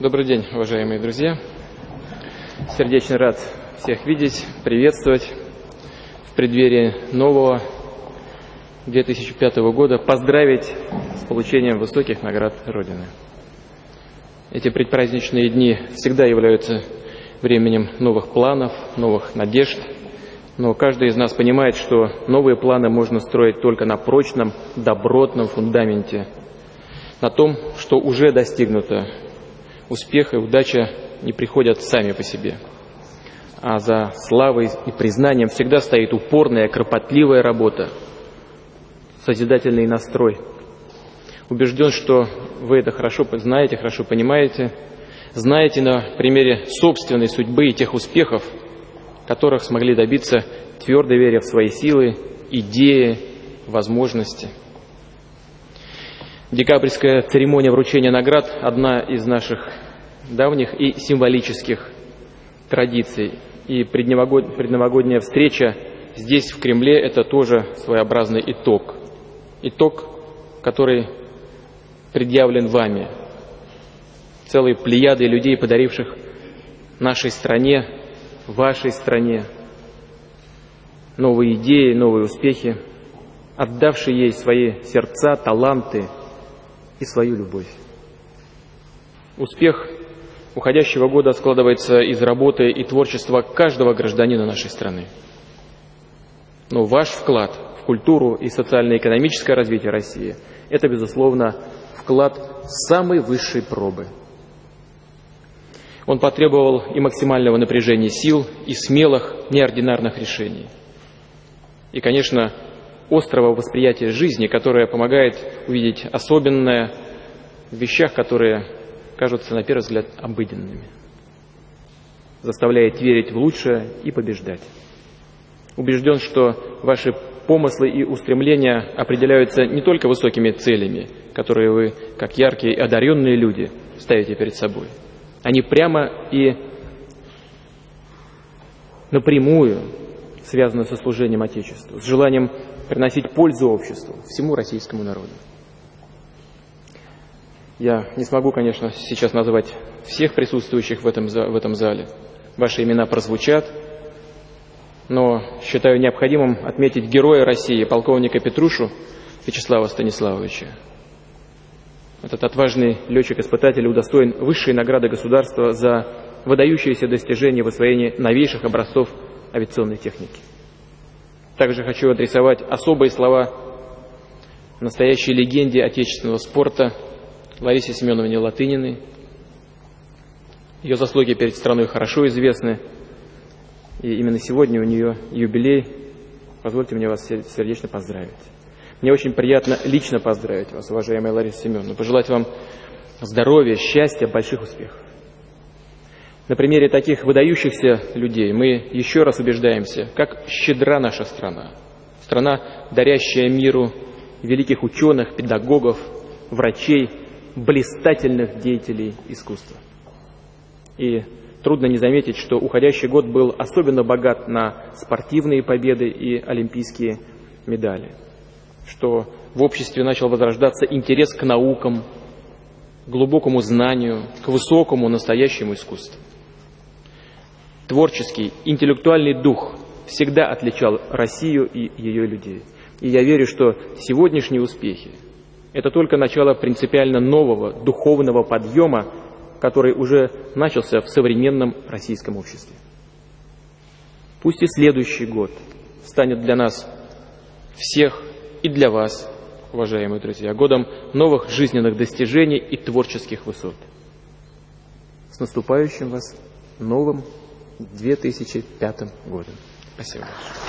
Добрый день, уважаемые друзья. Сердечно рад всех видеть, приветствовать в преддверии нового 2005 года, поздравить с получением высоких наград Родины. Эти предпраздничные дни всегда являются временем новых планов, новых надежд, но каждый из нас понимает, что новые планы можно строить только на прочном, добротном фундаменте, на том, что уже достигнуто, успех и удача не приходят сами по себе. А за славой и признанием всегда стоит упорная, кропотливая работа, созидательный настрой. Убежден, что вы это хорошо знаете, хорошо понимаете, знаете на примере собственной судьбы и тех успехов, которых смогли добиться, твердо веря в свои силы, идеи, возможности. Декабрьская церемония вручения наград – одна из наших давних и символических традиций. И предновогодняя встреча здесь, в Кремле, это тоже своеобразный итог. Итог, который предъявлен вами, целой плеядой людей, подаривших нашей стране, вашей стране новые идеи, новые успехи, отдавшие ей свои сердца, таланты – и свою любовь. Успех уходящего года складывается из работы и творчества каждого гражданина нашей страны. Но ваш вклад в культуру и социально-экономическое развитие России – это, безусловно, вклад самой высшей пробы. Он потребовал и максимального напряжения сил, и смелых, неординарных решений. И, конечно, острого восприятия жизни, которое помогает увидеть особенное в вещах, которые кажутся на первый взгляд обыденными, заставляет верить в лучшее и побеждать. Убежден, что ваши помыслы и устремления определяются не только высокими целями, которые вы, как яркие и одаренные люди, ставите перед собой. Они прямо и напрямую связаны со служением Отечеству, с желанием приносить пользу обществу, всему российскому народу. Я не смогу, конечно, сейчас назвать всех присутствующих в этом, в этом зале. Ваши имена прозвучат, но считаю необходимым отметить героя России, полковника Петрушу Вячеслава Станиславовича. Этот отважный летчик-испытатель удостоен высшей награды государства за выдающиеся достижения в освоении новейших образцов авиационной техники. Также хочу адресовать особые слова настоящей легенде отечественного спорта Ларисе Семеновне Латыниной. Ее заслуги перед страной хорошо известны, и именно сегодня у нее юбилей. Позвольте мне вас сердечно поздравить. Мне очень приятно лично поздравить вас, уважаемая Лариса Семеновна, пожелать вам здоровья, счастья, больших успехов. На примере таких выдающихся людей мы еще раз убеждаемся, как щедра наша страна. Страна, дарящая миру великих ученых, педагогов, врачей, блистательных деятелей искусства. И трудно не заметить, что уходящий год был особенно богат на спортивные победы и олимпийские медали, что в обществе начал возрождаться интерес к наукам, глубокому знанию, к высокому настоящему искусству. Творческий, интеллектуальный дух всегда отличал Россию и ее людей. И я верю, что сегодняшние успехи – это только начало принципиально нового духовного подъема, который уже начался в современном российском обществе. Пусть и следующий год станет для нас всех и для вас, уважаемые друзья, годом новых жизненных достижений и творческих высот. С наступающим вас новым 2005 годом. Спасибо большое.